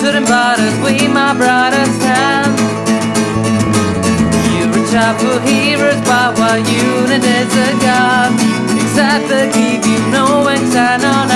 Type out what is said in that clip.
shouldn't bother We, my brother's hand. You reach out for heroes, but what you need is a god, except the keep you know sign on.